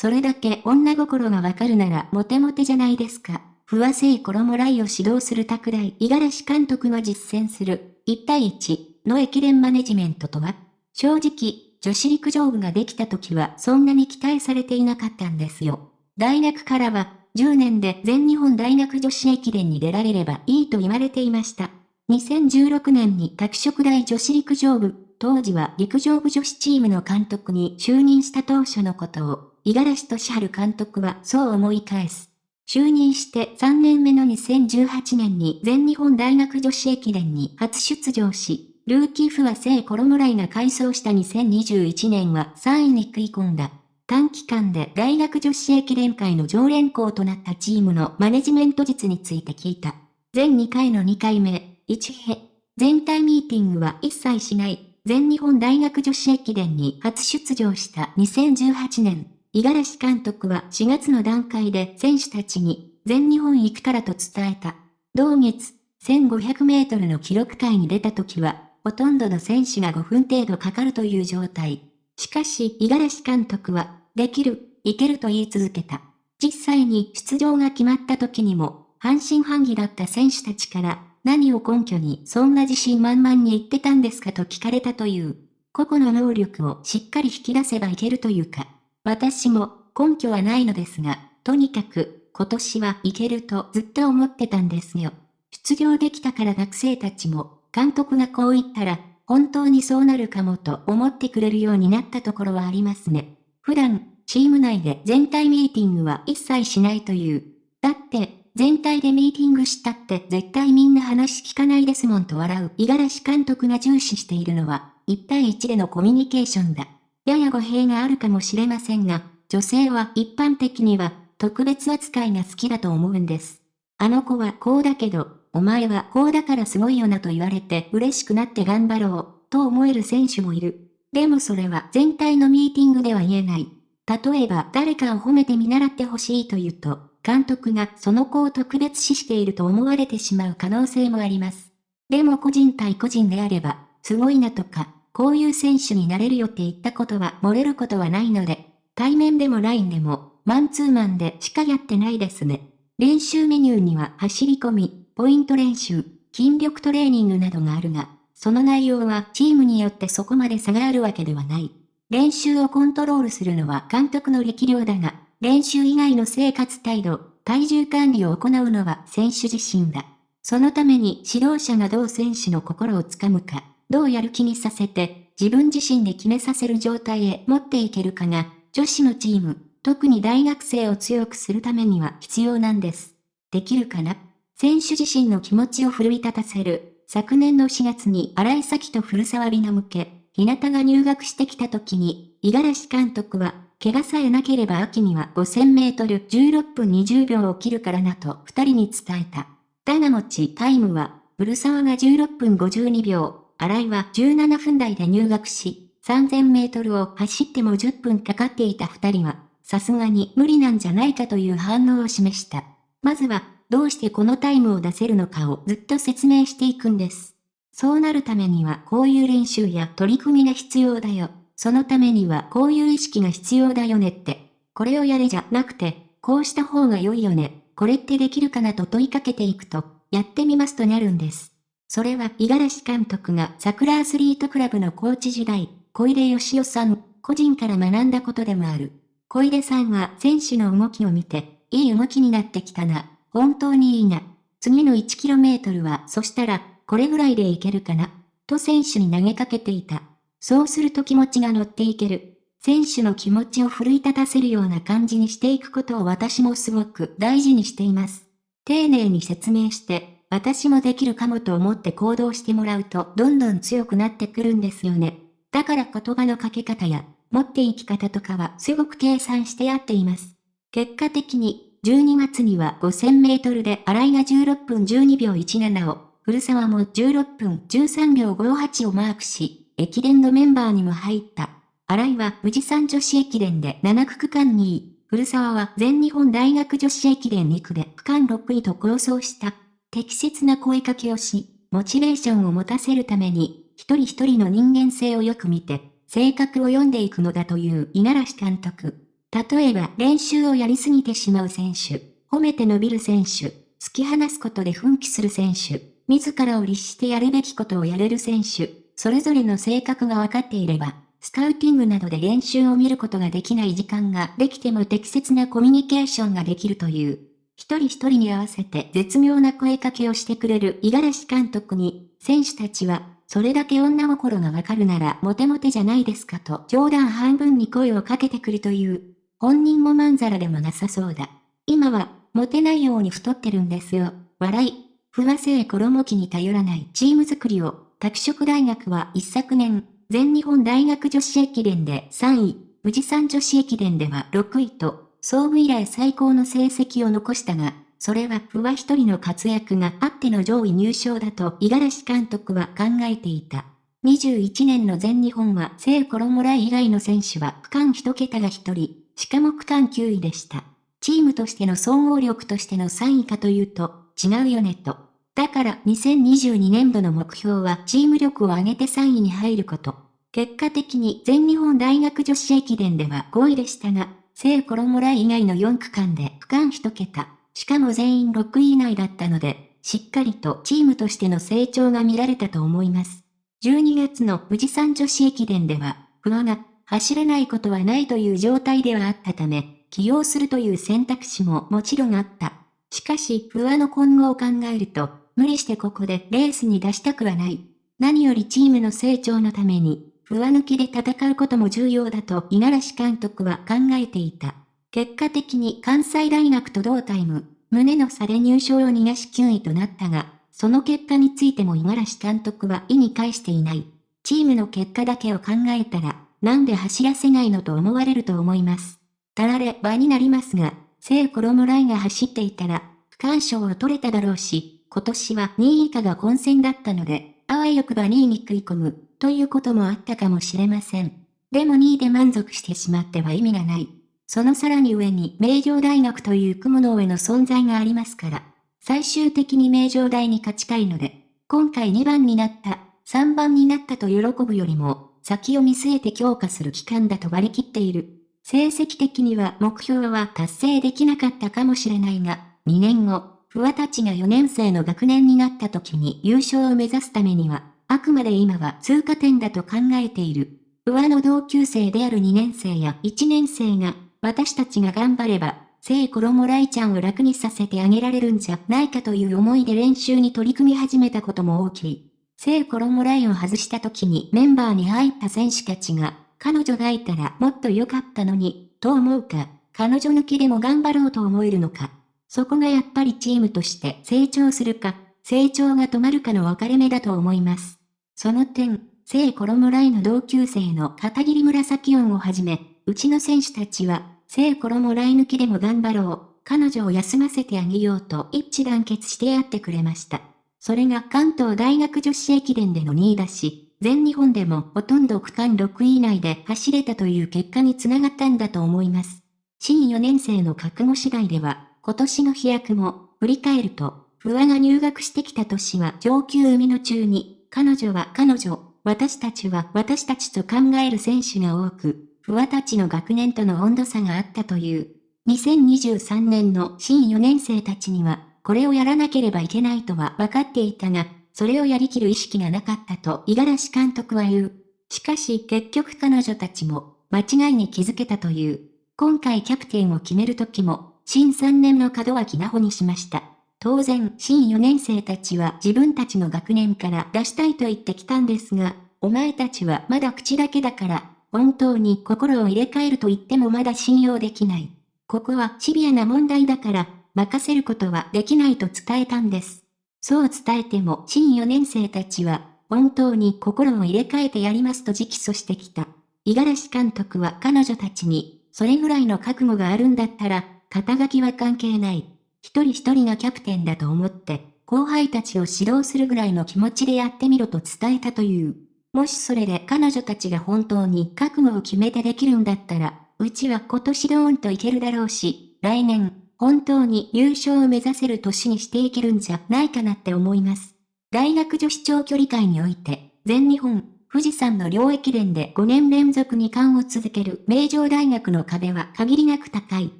それだけ女心がわかるならモテモテじゃないですか。不和製衣来を指導する拓大五十嵐監督が実践する1対1の駅伝マネジメントとは？正直、女子陸上部ができた時はそんなに期待されていなかったんですよ。大学からは10年で全日本大学女子駅伝に出られればいいと言われていました。2016年に拓殖大女子陸上部、当時は陸上部女子チームの監督に就任した当初のことを、五十嵐俊治監督はそう思い返す。就任して3年目の2018年に全日本大学女子駅伝に初出場し、ルーキーフは聖コロモライが改装した2021年は3位に食い込んだ。短期間で大学女子駅伝会の常連校となったチームのマネジメント術について聞いた。全2回の2回目、1へ。全体ミーティングは一切しない。全日本大学女子駅伝に初出場した2018年。五十嵐監督は4月の段階で選手たちに全日本行くからと伝えた。同月、1500メートルの記録会に出た時は、ほとんどの選手が5分程度かかるという状態。しかし、五十嵐監督は、できる、いけると言い続けた。実際に出場が決まった時にも、半信半疑だった選手たちから、何を根拠にそんな自信満々に言ってたんですかと聞かれたという。個々の能力をしっかり引き出せばいけるというか。私も根拠はないのですが、とにかく今年はいけるとずっと思ってたんですよ。出場できたから学生たちも、監督がこう言ったら、本当にそうなるかもと思ってくれるようになったところはありますね。普段、チーム内で全体ミーティングは一切しないという。だって、全体でミーティングしたって絶対みんな話聞かないですもんと笑う五十嵐監督が重視しているのは、1対1でのコミュニケーションだ。やや語弊があるかもしれませんが、女性は一般的には特別扱いが好きだと思うんです。あの子はこうだけど、お前はこうだからすごいよなと言われて嬉しくなって頑張ろう、と思える選手もいる。でもそれは全体のミーティングでは言えない。例えば誰かを褒めて見習ってほしいと言うと、監督がその子を特別視していると思われてしまう可能性もあります。でも個人対個人であれば、すごいなとか、こういう選手になれるよって言ったことは漏れることはないので、対面でも LINE でも、マンツーマンでしかやってないですね。練習メニューには走り込み、ポイント練習、筋力トレーニングなどがあるが、その内容はチームによってそこまで差があるわけではない。練習をコントロールするのは監督の力量だが、練習以外の生活態度、体重管理を行うのは選手自身だ。そのために指導者がどう選手の心をつかむか、どうやる気にさせて、自分自身で決めさせる状態へ持っていけるかが、女子のチーム、特に大学生を強くするためには必要なんです。できるかな？選手自身の気持ちを奮い立たせる。昨年の4月に荒井咲と古沢里奈向け、日向が入学してきた時に、五十嵐監督は、怪我さえなければ秋には5000メートル16分20秒を切るからなと二人に伝えた。だがもちタイムは、古沢が16分52秒、新井は17分台で入学し、3000メートルを走っても10分かかっていた二人は、さすがに無理なんじゃないかという反応を示した。まずは、どうしてこのタイムを出せるのかをずっと説明していくんです。そうなるためにはこういう練習や取り組みが必要だよ。そのためにはこういう意識が必要だよねって。これをやれじゃなくて、こうした方が良いよね。これってできるかなと問いかけていくと、やってみますとなるんです。それは五十嵐監督が桜アスリートクラブのコーチ時代、小出義雄さん、個人から学んだことでもある。小出さんは選手の動きを見て、いい動きになってきたな。本当にいいな。次の 1km は、そしたら、これぐらいでいけるかな。と選手に投げかけていた。そうすると気持ちが乗っていける。選手の気持ちを奮い立たせるような感じにしていくことを私もすごく大事にしています。丁寧に説明して、私もできるかもと思って行動してもらうとどんどん強くなってくるんですよね。だから言葉のかけ方や、持っていき方とかはすごく計算してやっています。結果的に、12月には5000メートルで新井が16分12秒17を、古沢も16分13秒58をマークし、駅伝のメンバーにも入った。新井は富士山女子駅伝で7区区間2位、古沢は全日本大学女子駅伝2区で区間6位と構想した。適切な声かけをし、モチベーションを持たせるために、一人一人の人間性をよく見て、性格を読んでいくのだという五十嵐監督。例えば練習をやりすぎてしまう選手、褒めて伸びる選手、突き放すことで奮起する選手、自らを律してやるべきことをやれる選手、それぞれの性格が分かっていれば、スカウティングなどで練習を見ることができない時間ができても適切なコミュニケーションができるという。一人一人に合わせて絶妙な声かけをしてくれる五十嵐監督に、選手たちは、それだけ女心がわかるならモテモテじゃないですかと冗談半分に声をかけてくるという。本人もまんざらでもなさそうだ。今は、モテないように太ってるんですよ。笑い。不和製衣機に頼らないチーム作りを、拓殖大学は一昨年、全日本大学女子駅伝で3位、富士山女子駅伝では6位と、総務以来最高の成績を残したが、それは不破一人の活躍があっての上位入賞だと五十嵐監督は考えていた。21年の全日本は聖衣来以外の選手は区間一桁が一人、しかも区間9位でした。チームとしての総合力としての3位かというと、違うよねと。だから2022年度の目標はチーム力を上げて3位に入ること。結果的に全日本大学女子駅伝では5位でしたが、聖衣来以外の4区間で区間1桁、しかも全員6位以内だったので、しっかりとチームとしての成長が見られたと思います。12月の富士山女子駅伝では、不破が走れないことはないという状態ではあったため、起用するという選択肢ももちろんあった。しかし、不破の今後を考えると、無理してここでレースに出したくはない。何よりチームの成長のために、上抜きで戦うことも重要だと五十嵐監督は考えていた。結果的に関西大学と同タイム、胸の差で入賞を逃がし9位となったが、その結果についても五十嵐監督は意に介していない。チームの結果だけを考えたら、なんで走らせないのと思われると思います。たられ場になりますが、聖衣来が走っていたら、区間賞を取れただろうし、今年は2位以下が混戦だったので、あわよくば2位に食い込む、ということもあったかもしれません。でも2位で満足してしまっては意味がない。そのさらに上に名城大学という雲の上の存在がありますから、最終的に名城大に勝ちたいので、今回2番になった、3番になったと喜ぶよりも、先を見据えて強化する期間だと割り切っている。成績的には目標は達成できなかったかもしれないが、2年後、不破たちが4年生の学年になった時に優勝を目指すためには、あくまで今は通過点だと考えている。不破の同級生である2年生や1年生が、私たちが頑張れば、聖衣来ちゃんを楽にさせてあげられるんじゃないかという思いで練習に取り組み始めたことも大きい。聖衣来を外した時にメンバーに入った選手たちが、彼女がいたらもっと良かったのに、と思うか、彼女抜きでも頑張ろうと思えるのか。そこがやっぱりチームとして成長するか、成長が止まるかの分かれ目だと思います。その点、聖衣来の同級生の片桐紫音をはじめ、うちの選手たちは、聖衣来抜きでも頑張ろう、彼女を休ませてあげようと一致団結してやってくれました。それが関東大学女子駅伝での2位だし、全日本でもほとんど区間6位以内で走れたという結果につながったんだと思います。新4年生の覚悟次第では、今年の飛躍も、振り返ると、不破が入学してきた年は上級海の中に、彼女は彼女、私たちは私たちと考える選手が多く、不破たちの学年との温度差があったという。2023年の新4年生たちには、これをやらなければいけないとは分かっていたが、それをやりきる意識がなかったと五十嵐監督は言う。しかし結局彼女たちも間違いに気づけたという。今回キャプテンを決める時も新3年の門脇奈穂にしました。当然、新4年生たちは自分たちの学年から出したいと言ってきたんですが、お前たちはまだ口だけだから、本当に心を入れ替えると言ってもまだ信用できない。ここはシビアな問題だから、任せることはできないと伝えたんです。そう伝えても新4年生たちは、本当に心を入れ替えてやりますと直訴してきた。五十嵐監督は彼女たちに、それぐらいの覚悟があるんだったら、肩書きは関係ない。一人一人がキャプテンだと思って、後輩たちを指導するぐらいの気持ちでやってみろと伝えたという。もしそれで彼女たちが本当に覚悟を決めてできるんだったら、うちは今年ドーンといけるだろうし、来年、本当に優勝を目指せる年にしていけるんじゃないかなって思います。大学女子長距離界において、全日本、富士山の両駅伝で5年連続2冠を続ける名城大学の壁は限りなく高い。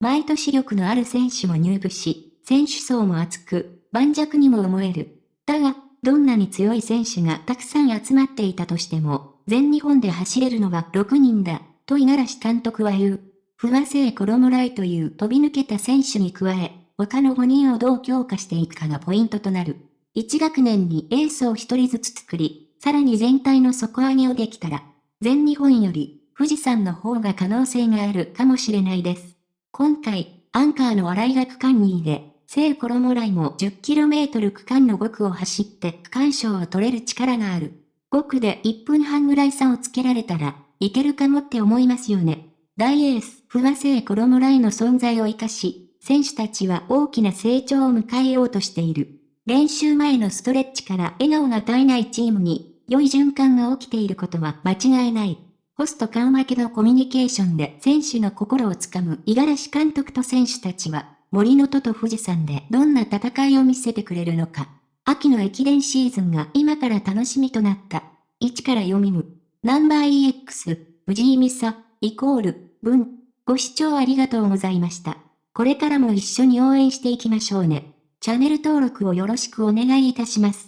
毎年力のある選手も入部し、選手層も厚く、盤石にも思える。だが、どんなに強い選手がたくさん集まっていたとしても、全日本で走れるのは6人だ、と五十嵐監督は言う。不破聖衣来という飛び抜けた選手に加え、他の5人をどう強化していくかがポイントとなる。1学年にエースを1人ずつ作り、さらに全体の底上げをできたら、全日本より富士山の方が可能性があるかもしれないです。今回、アンカーの新井が区間2位で、聖衣来も 10km 区間の5区を走って区間賞を取れる力がある。5区で1分半ぐらい差をつけられたら、いけるかもって思いますよね。大エース、不破聖衣来の存在を活かし、選手たちは大きな成長を迎えようとしている。練習前のストレッチから笑顔が絶えないチームに、良い循環が起きていることは間違いない。ホスト緩和けのコミュニケーションで選手の心をつかむ五十嵐監督と選手たちは、森の戸と富士山でどんな戦いを見せてくれるのか。秋の駅伝シーズンが今から楽しみとなった。1から読みむ。ナンバー EX、藤井美沙、イコール、文。ご視聴ありがとうございました。これからも一緒に応援していきましょうね。チャンネル登録をよろしくお願いいたします。